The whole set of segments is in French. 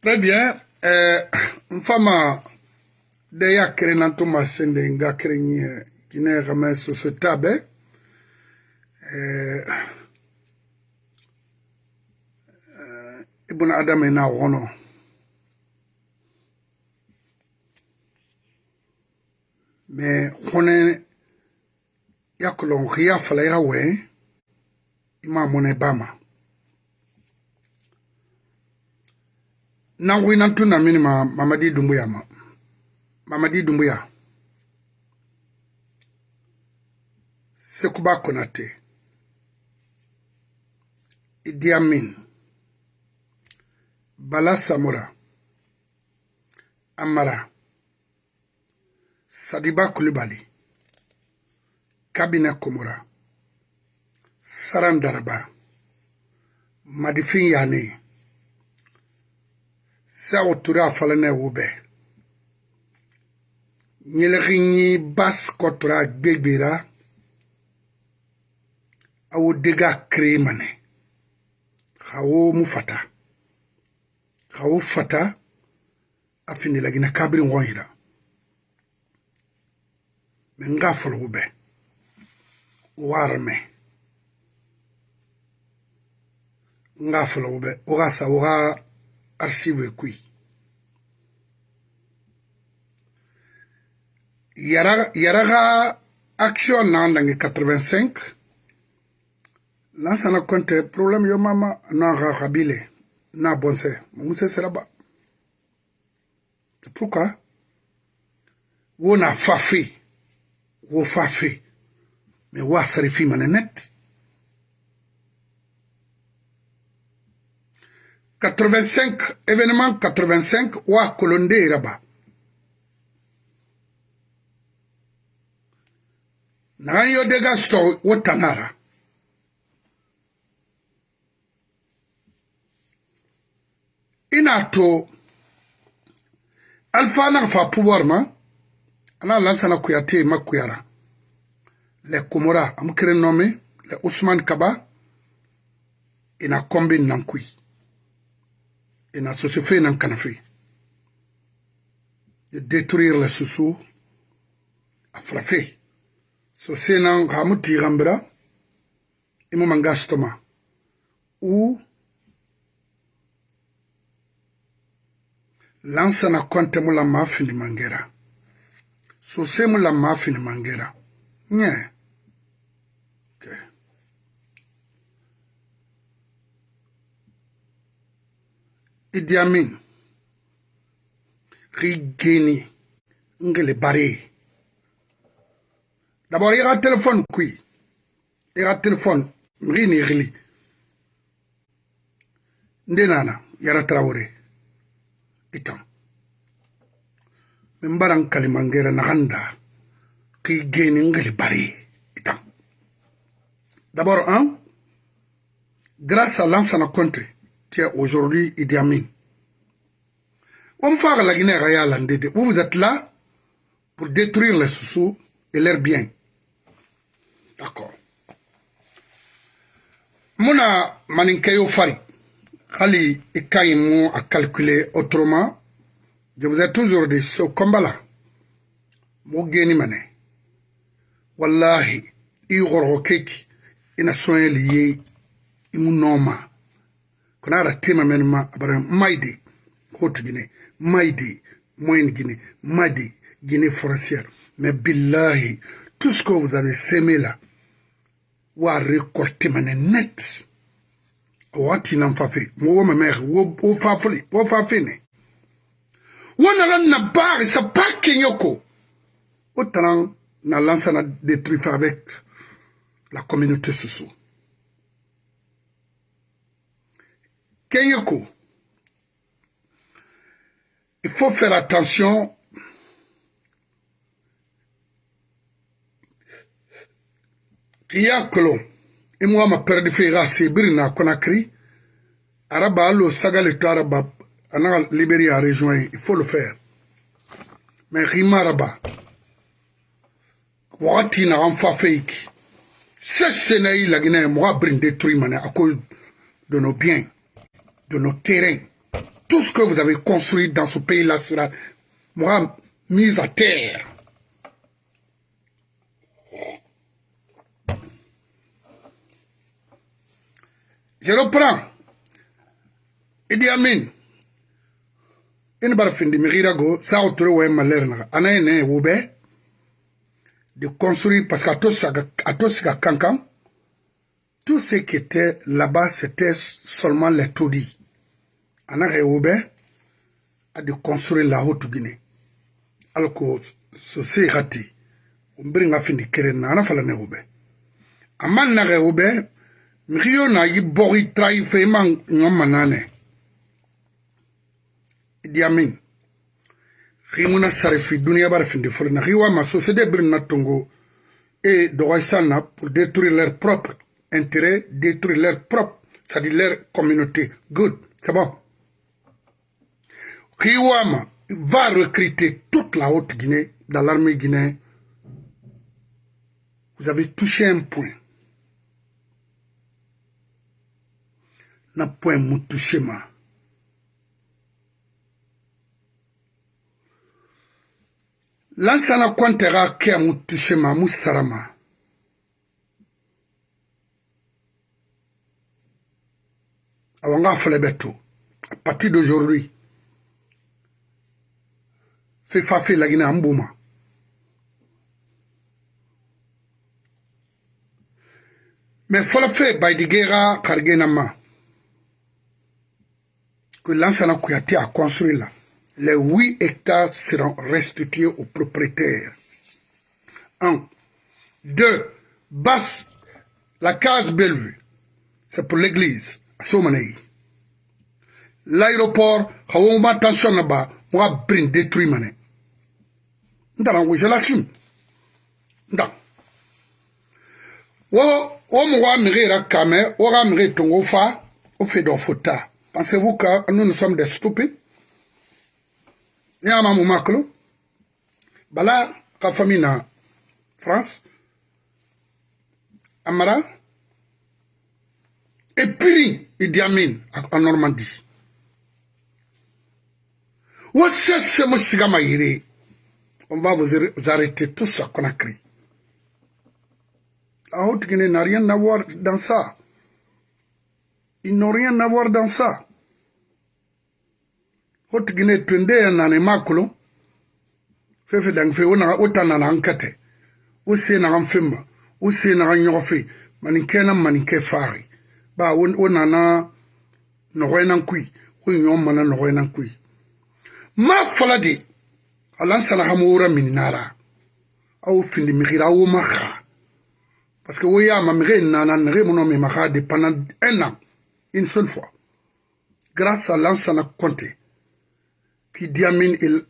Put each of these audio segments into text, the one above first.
Très bien. Euh, mfama de ya kere na ntoma sende nga kere nye kine rame so se tabe. Euh, euh, ibuna adam ina wono. Mais hone ya kolon khia fala ya we ima mone bama. Nangu ina tuna mini ma mamadi dumbuya ma. Mamadi dumbuya sekuba konate. Idi amin bala samura amara. Sadiba kulibali kabine komora. Saran daraba. Madifin yane sɛo tura fala ne wube nyelgi bas kotura gbegbera awo dega kremane hawo mu fata. Hawo fata afini lagina kabri ngoyira men nga folo wube warme nga folo wube oga sa oga archive ekui. Yɛrɛ ka action na nange 85 na sana kɔntɛ problème yo mama na ka kabile na bɔnsɛ muse seraba c'est pourquoi wo na fafe wo fafe mais wo a sarifi mane net 85 événement 85 wa kolonde raba nagan yo dega sto wo tanara. Ina to alpha na fa pouvoir ma ana lansana kuyate makuyara le komora amkere nommé le ousmane kaba ina kombi nankui ina sosi fe nan kana fe. De détruire la susu a fe so se nan hamu tigambira imu manga stoma ou lansana konte mu la ma fini mangera. So se mu la ma fini mangera. Nye. yeah. Idi Amin rigeni. Ngele bare d'abord il y a téléphone qui il y a téléphone. Mrini gili ndenana yara traoré. Itam min baran kalimangera naganda ki geni ngele bare itam d'abord hein? Grâce à l'ancien compte aujourd'hui Idi Amin. Vous vous êtes là pour détruire les sous et leurs biens. D'accord. Mona maninkayo fari. Khali ikayimu à calculer autrement. Je vous ai toujours dit ce combat-là. Mogeni mane. Wallahi, igoro keki ina soye liye imu noma. Kuna tema men ma abara maide haute guinée maide moyenne guinée maide guinée forestière mais billahi tout ce que vous avez semé là wa récolter mané net wati nan fafe mo wo mamer wo wo fafuli wo fafene. Wona ran na bar sa pas kenyoko autant na lança na détruire avec la communauté sous Kenyoko, il faut faire attention. Kiya kolo. Imwa ma perdi fe ga sebiri na Conakry. Araba alo sagale to araba ananga Libéria rejoint il faut le faire. Mais rima araba. Wakati na amfa fake. C'est na ilagina mo abrin détruire mané à cause de nos biens de nos terrains tout ce que vous avez construit dans ce pays-là sera moi, mis à terre. Je reprends. Idi Amin. ina bar findi migira go sa otoro we maler na ana ene wobe de construire parce qu'à tous à tous à cancan tout ce qui était là-bas c'était seulement les taudis ana wobe a de construire la haute Guinée. Alors que ce c'est raté on bringa findi keren na ana fala ne wobe aman na wobe mirio na yi bori trai fe man ngoma nane. Idi Amin. Rimuna sarifi dunia bara findi fulna riwa ma société birna tongo. Et doisana pour détruire leur propre intérêt détruire leur propre c'est-à-dire leur communauté. Good c'est bon Riwama va recruter toute la haute Guinée dans l'armée guinéenne. Vous avez touché un point. Na point touché ma. Lansana kɛ mu tushe ma mu sara ma. Awa nga fɛlɛ bɛ to à partir d'aujourd'hui fe fa fe lagina an bo ma mais fɔlɔ fe baidigera karigena ma que lansana kuyate a construit là les 8 hectares seront restitués aux propriétaires. 1. 2. Basse, la case Bellevue, c'est pour l'église, à Somanei. L'aéroport, on va attention là-bas, on va ndanangu je l'assume nda. Wo wo mɔgɔ a mege yɛrɛ kamɛ wo ka mege tongo fa o fe dɔn fo ta pensez vous que nous nous sommes des stupides? Ne y'a ma mu makolo bala ka fami na france. Amara. Epiri idi amin en normandie. Wo sese mo siga ma yere on va vous arrêter tous à Conakry. La Haute-Guinée n'a rien à voir dans ça. Ils n'ont rien à voir dans ça. Ho tigine twende ya nane makulo fefe dang fe wona o tanana ankate o se na gan femba o se na gan yofe manin kena manin ke fari ba o nana no hoynan kui o nyom mana ma alan sala hamura min nara. Au findi migira o maha. Parce que o ya ma mire nana nre mono me maha de pendant un an. Une seule fois. Grâce à l'ansana compté qui Diamine il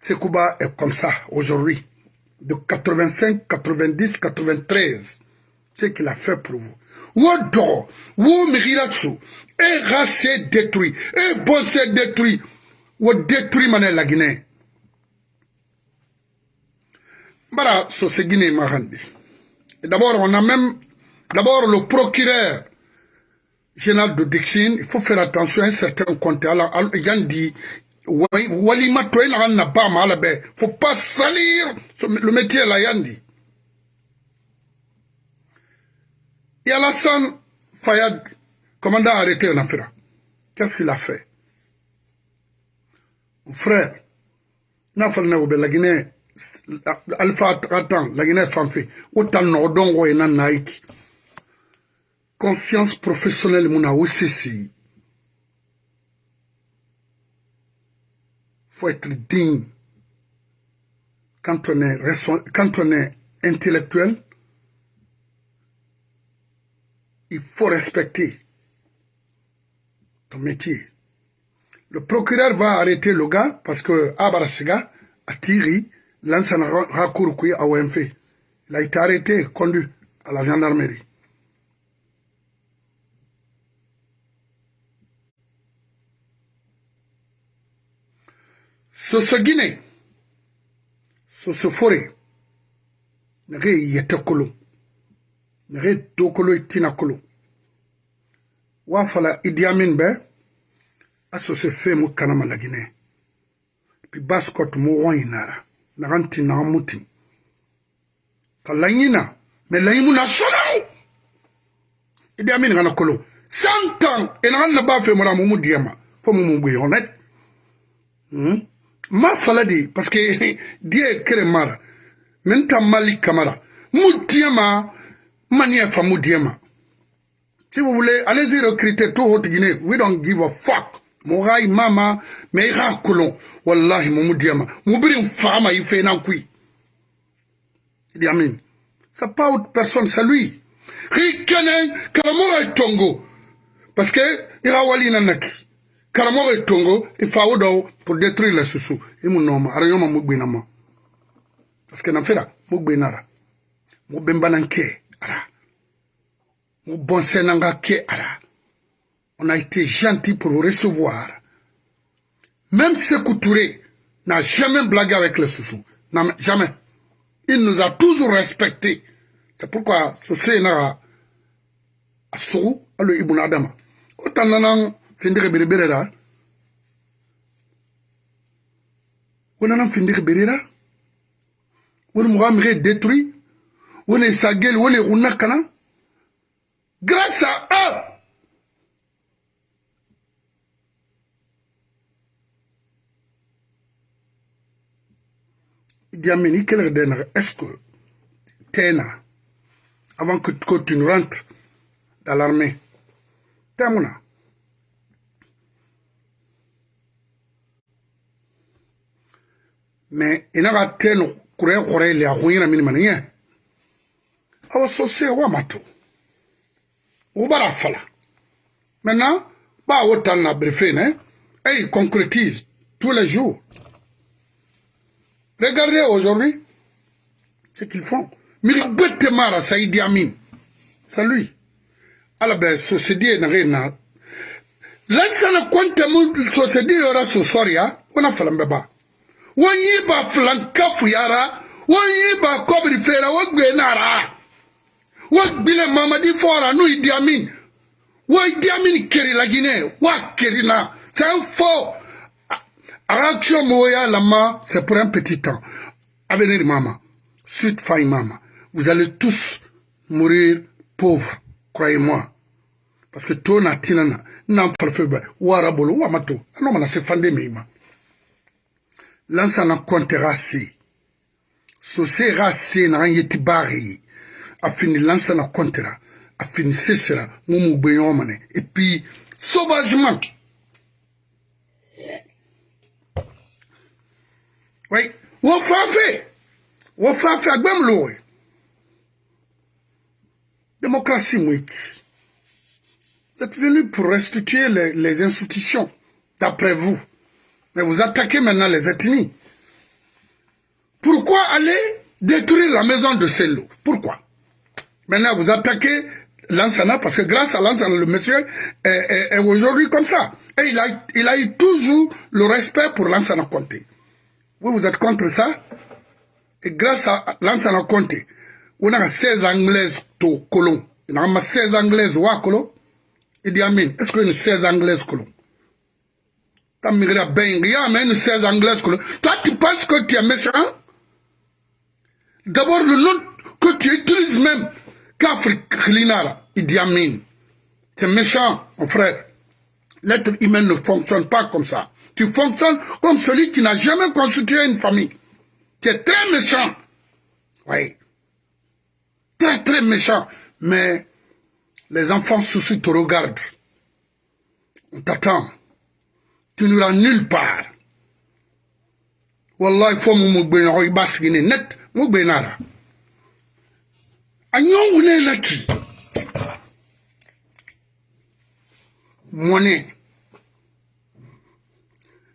Sekouba est comme ça aujourd'hui. De 85, 90, 93. Ce qu'il a fait pour vous. Wodo, wo Miriratsu, et racé détruit, et détruit, ou détruit mané la Guinée. Bara, so c'est Guinée Marandi. D'abord, on a même, d'abord le procureur général de Dixine, il faut faire attention à un certain compte. Alors, Yandi, Walima Toyen n'a pas mal, il faut pas salir le métier là, Yandi. Et Alassane Fayad, commandant arrêté en Afra, qu'est-ce qu'il a fait? Frère, n'a pas le la Guinée, Alpha Ratan, la Guinée Fanfé, autant n'ordon, et n'en naïki conscience professionnelle mun na o faut être digne. Quand on est quand on est intellectuel il faut respecter ton métier le procureur va arrêter le gars parce que Abarasiga a tiré un recours à OMF. Il a été arrêté, conduit à la gendarmerie. soso gine soso fore nage yete kolo nage to kolo itina kolo wa fala Idi Amin be asose fe mu kanama la guinée puis baskot mu wɔnyi nara nagan ti nagan mutin ka laɲina mais laɲimu na sɔnau idi kana kolo. Nagan na ba fe mura mu mu diema. Fo mu mu gbe honnête hmm? ma parce que die kere mara. Men ta mali kamara mu diema mani fa mu diema. Si vous voulez allez-y recruter tout haute guinée we don't give a fuck mogai mama me ga kulon wallahi mu mu diema mu fama yi fe nan kui idi amin. C'est pas autre personne c'est lui. Tongo. Parce que ira wali nanaki. Karamogo tongo ifawo do pour détruire les susu imu noma ara yoma ma parce que na fera ra mu bembanan ke ara. Mu bonse nanga ke ara on a été gentil pour vous recevoir. Même Sekou Touré n'a jamais blagué avec les susu jamais. Il nous a toujours respecté. C'est pourquoi ce sénat a sogo alo ibuna adama o nana findigi berebere ra wonana findigi berera woni moga mige détruit. Woni sagel woni xunna kana grâce à eux Idi Amin, il est-ce que Tena, avant que, que tu ne rentres dans l'armée, Temuna, mais ina ka teno kure kore le a hunyira mini mani ye awa sose wa mato o bara fala maintenant ba o tan na briefé ne et concrétise tous les jours regardez aujourd'hui ce qu'ils font. Miri bete mara saidi amin c'est lui. Ala be société na rena lansana kwanta mu société yora so soria wana falambe ba wọ́n yí ba filankafu yara wọ́n yí ba kọ́bìrì fèrè wọ́n gbé nara. Wọ́n gbilẹ̀ mamadi fọ́ra n'o Idi Amin. Wọ́n Idi Amin keri la Guinée wọ́n keri na. C'est un faux action moya lama c'est pour un petit temps. Avenir mama suite faille mama vous allez tous mourir pauvres croyez-moi. Parce que to na tinana nan farfe ba wara bolo wa mato ano mana se fande meima lansana kɔntɛga se sosega se naga yeti baage ye a fini lansana kɔntɛra a fini sesera ŋo mu gbe ɲɔgɔn mane et puis sauvagement oui wo fafe wo fafe agbem lowe démocratie vous êtes venu pour restituer les, institutions d'après vous. Mais vous attaquez maintenant les ethnies. Pourquoi aller détruire la maison de Sello? Pourquoi? Maintenant, vous attaquez Lansana parce que grâce à Lansana, le monsieur est aujourd'hui comme ça. Et il a, il a eu toujours le respect pour Lansana Conté. Vous, vous êtes contre ça Et grâce à Lansana Conté, on a 16 Anglaises to colon. Y a 16 Anglaises wa colon. Il dit est-ce qu'il y a 16 Anglaises colon? T'as à Ben, il y a même 16 Anglaises colon. Toi, tu penses que tu es méchant? D'abord, le nom que tu utilises même, qu'Afrique Klinara, Idi Amin. C'est méchant, mon frère. L'être humain ne fonctionne pas comme ça. Tu fonctionnes comme celui qui n'a jamais constitué une famille. Tu es très méchant. Oui. Très, très méchant. Mais les enfants sous te regardent. On t'attend. Tu n'iras nulle part. Wallah, il faut que je me net. mugbe nara anyongu ne laki monnaie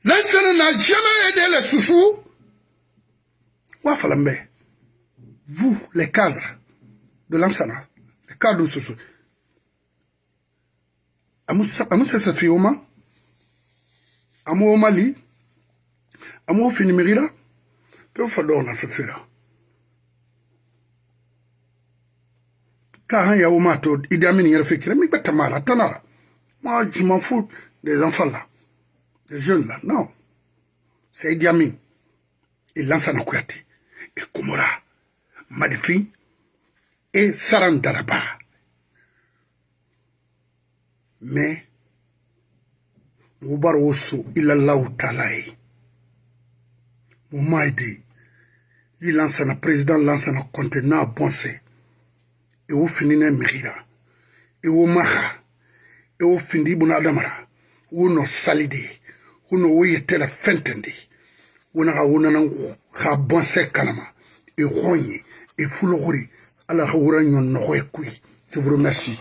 lansana n'a jamais aidé les sousous wa falambe vous les cadres de lansana les cadres de sousou amu sasa fioma amu omali amu finimira pe fa do na fefera Quand il y a Amin, il y a fait qu'il y a Tanara. Moi, je m'en fous des enfants là. les jeunes là, non. C'est Idi Amin. Et Lansana Kouyaté. Et Komora. Madifi. Et Saran Daraba. Mais, mu bar wasu ilallahu talaye. Eh. Mu maide. I Lansana, président Lansana Conte na bonse. E wo finine mihira. E wo maha. E wo findi ibn Adamara. Wo no salide. Ou no oyetera fentendi. Ou na una nangu. Ha bonse kanama. Et ronye. Et fulogori. ala ka wura ɲɔn nɔgɔ ye koyi je vous remercie